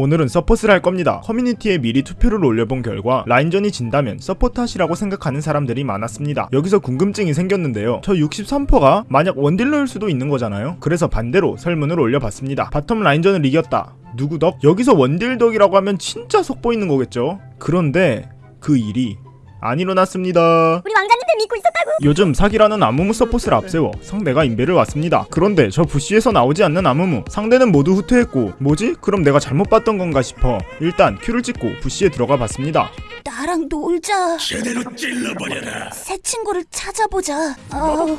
오늘은 서폿을 할 겁니다. 커뮤니티에 미리 투표를 올려본 결과 라인전이 진다면 서폿 탓이라고 생각하는 사람들이 많았습니다. 여기서 궁금증이 생겼는데요. 저 63%가 만약 원딜러일 수도 있는 거잖아요. 그래서 반대로 설문을 올려봤습니다. bottom 라인전을 이겼다. 누구 덕? 여기서 원딜 덕이라고 하면 진짜 속보이는 거겠죠? 그런데 그 일이 안 일어났습니다. 우리 왕 요즘 사기라는 아무무 서폿을 앞세워 상대가 인베를 왔습니다. 그런데 저 bush에서 나오지 않는 아무무 상대는 모두 후퇴했고 뭐지? 그럼 내가 잘못 봤던 건가 싶어 일단 Q를 찍고 bush에 들어가 봤습니다. 나랑 놀자. 제대로 찔러버려라. 새 친구를 찾아보자. 어,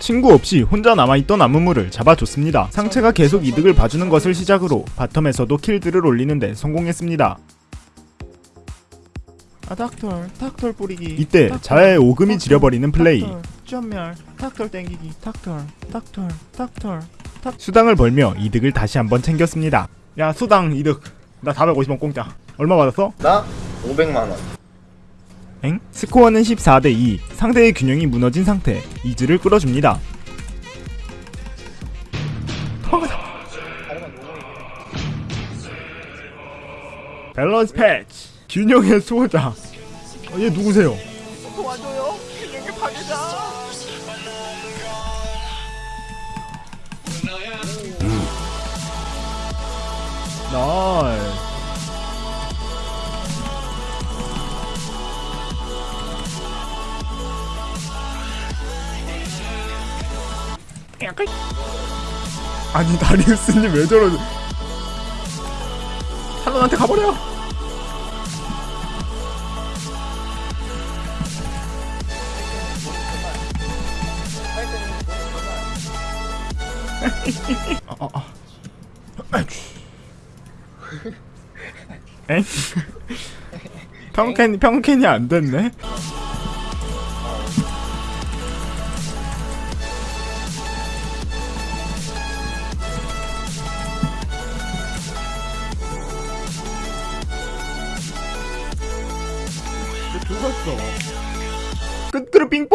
친구 없이 혼자 남아있던 아무무를 잡아줬습니다. 상체가 계속 이득을 봐주는 것을 시작으로 바텀에서도 킬들을 올리는데 성공했습니다. 아 닥털. 닥털 뿌리기. 이때 자의 오금이 지려버리는 플레이. 전멸. 닥털 땡기기. 닥털. 닥털. 닥털. 닥 수당을 벌며 이득을 다시 한번 챙겼습니다. 야 수당 이득. 나 450원 공짜. 얼마 받았어? 나 500만 원. 엥? 스코어는 14대2 상대의 균형이 무너진 상태. 이즈를 끌어줍니다. 밸런스 패치 균형의 수호자 어, 얘 누구세요? 도와줘요. 균형의 파괴자. 나이스 아니 다리우스님 왜 저러 탈론한테 가버려 아, 아, 아. 엥? 평캔 평캔이 안 됐네. 죽었어. 끝으로 빙뽕.